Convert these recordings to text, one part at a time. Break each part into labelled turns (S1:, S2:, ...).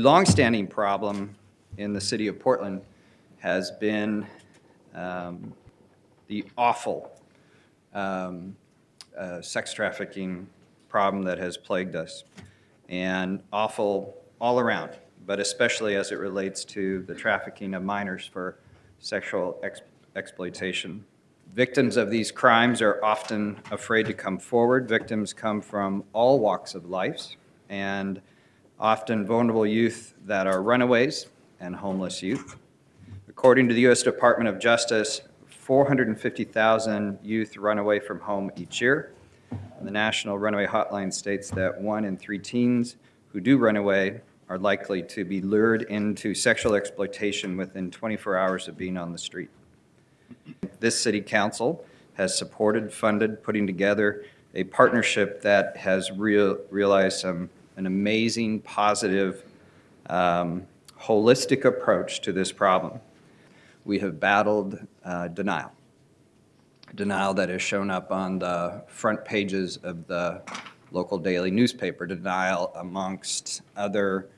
S1: Longstanding problem in the city of Portland has been um, the awful um, uh, sex trafficking problem that has plagued us, and awful all around, but especially as it relates to the trafficking of minors for sexual ex exploitation. Victims of these crimes are often afraid to come forward. Victims come from all walks of life, and often vulnerable youth that are runaways and homeless youth. According to the U.S. Department of Justice, 450,000 youth run away from home each year. And the National Runaway Hotline states that one in three teens who do run away are likely to be lured into sexual exploitation within 24 hours of being on the street. This City Council has supported, funded, putting together a partnership that has real, realized some, an amazing, positive, um, holistic approach to this problem. We have battled uh, denial. Denial that has shown up on the front pages of the local daily newspaper, denial amongst other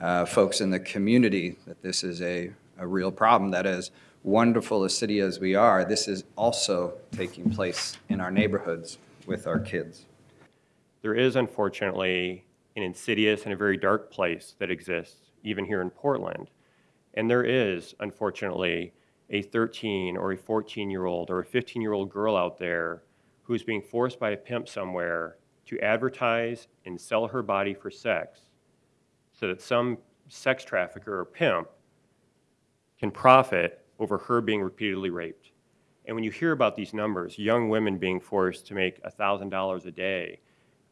S1: uh, folks in the community that this is a, a real problem. That as wonderful a city as we are, this is also taking place in our neighborhoods with our kids.
S2: There is unfortunately an insidious and a very dark place that exists even here in Portland. And there is, unfortunately, a 13 or a 14 year old or a 15 year old girl out there who's being forced by a pimp somewhere to advertise and sell her body for sex so that some sex trafficker or pimp can profit over her being repeatedly raped. And when you hear about these numbers, young women being forced to make $1,000 a day,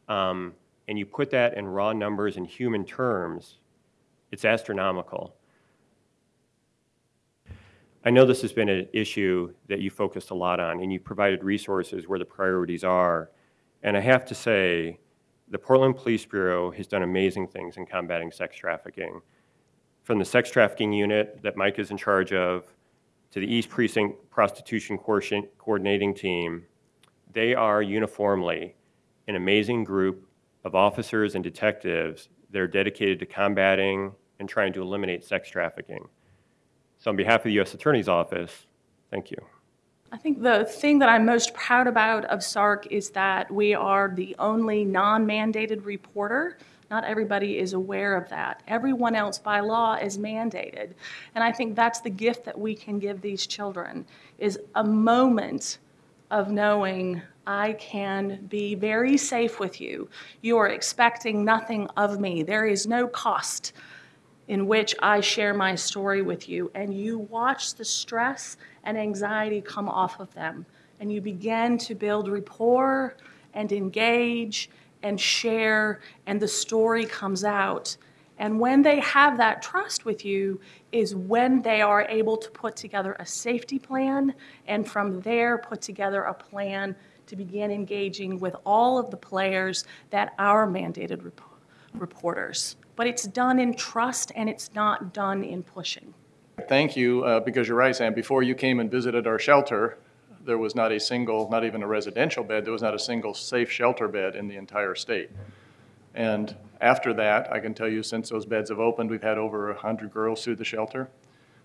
S2: um, and you put that in raw numbers in human terms, it's astronomical. I know this has been an issue that you focused a lot on, and you provided resources where the priorities are. And I have to say, the Portland Police Bureau has done amazing things in combating sex trafficking. From the sex trafficking unit that Mike is in charge of, to the East Precinct Prostitution Coordinating Team, they are uniformly an amazing group of officers and detectives that are dedicated to combating and trying to eliminate sex trafficking. So on behalf of the U.S. Attorney's Office, thank you.
S3: I think the thing that I'm most proud about of SARC is that we are the only non-mandated reporter. Not everybody is aware of that. Everyone else by law is mandated. And I think that's the gift that we can give these children is a moment of knowing I can be very safe with you. You are expecting nothing of me. There is no cost in which I share my story with you, and you watch the stress and anxiety come off of them, and you begin to build rapport and engage and share, and the story comes out. And when they have that trust with you, is when they are able to put together a safety plan, and from there, put together a plan to begin engaging with all of the players that are mandated rep reporters but it's done in trust and it's not done in pushing.
S4: Thank you, uh, because you're right, Sam. Before you came and visited our shelter, there was not a single, not even a residential bed, there was not a single safe shelter bed in the entire state. And after that, I can tell you since those beds have opened, we've had over 100 girls through the shelter.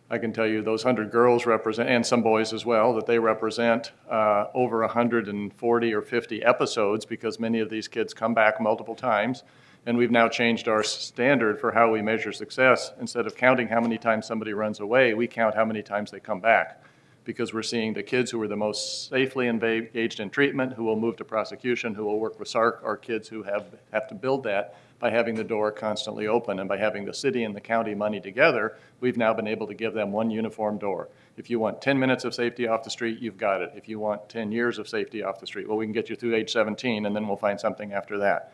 S4: I can tell you those 100 girls represent, and some boys as well, that they represent uh, over 140 or 50 episodes because many of these kids come back multiple times and we've now changed our standard for how we measure success. Instead of counting how many times somebody runs away, we count how many times they come back. Because we're seeing the kids who are the most safely engaged in treatment, who will move to prosecution, who will work with SARC, are kids who have, have to build that by having the door constantly open. And by having the city and the county money together, we've now been able to give them one uniform door. If you want 10 minutes of safety off the street, you've got it. If you want 10 years of safety off the street, well, we can get you through age 17, and then we'll find something after that.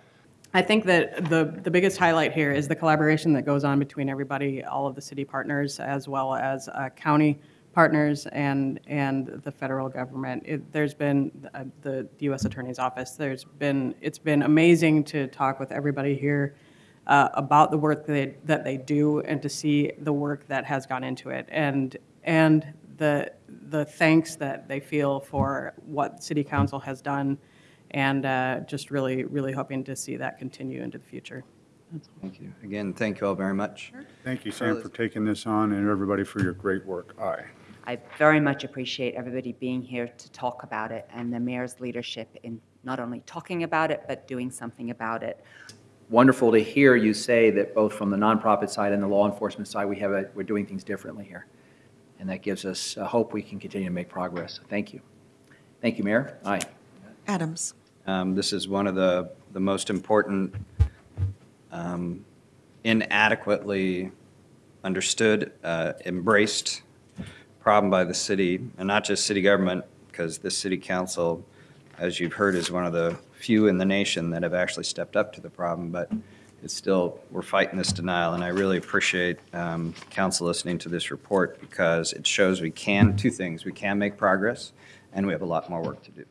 S5: I think that the, the biggest highlight here is the collaboration that goes on between everybody, all of the city partners, as well as uh, county partners and and the federal government. It, there's been uh, the, the U.S. Attorney's Office. There's been it's been amazing to talk with everybody here uh, about the work that they, that they do and to see the work that has gone into it and and the the thanks that they feel for what City Council has done and uh, just really, really hoping to see that continue into the future.
S1: Thank you. Again, thank you all very much.
S6: Thank you, Sam, for taking this on, and everybody for your great work. Aye.
S7: I very much appreciate everybody being here to talk about it and the mayor's leadership in not only talking about it, but doing something about it.
S8: wonderful to hear you say that both from the nonprofit side and the law enforcement side, we have, a we're doing things differently here. And that gives us uh, hope we can continue to make progress. Thank you. Thank you, Mayor. Aye.
S9: Adams.
S1: Um, This is one of the, the most important um, inadequately understood, uh, embraced problem by the city, and not just city government, because this city council, as you've heard, is one of the few in the nation that have actually stepped up to the problem, but it's still, we're fighting this denial, and I really appreciate um, council listening to this report, because it shows we can, two things, we can make progress, and we have a lot more work to do.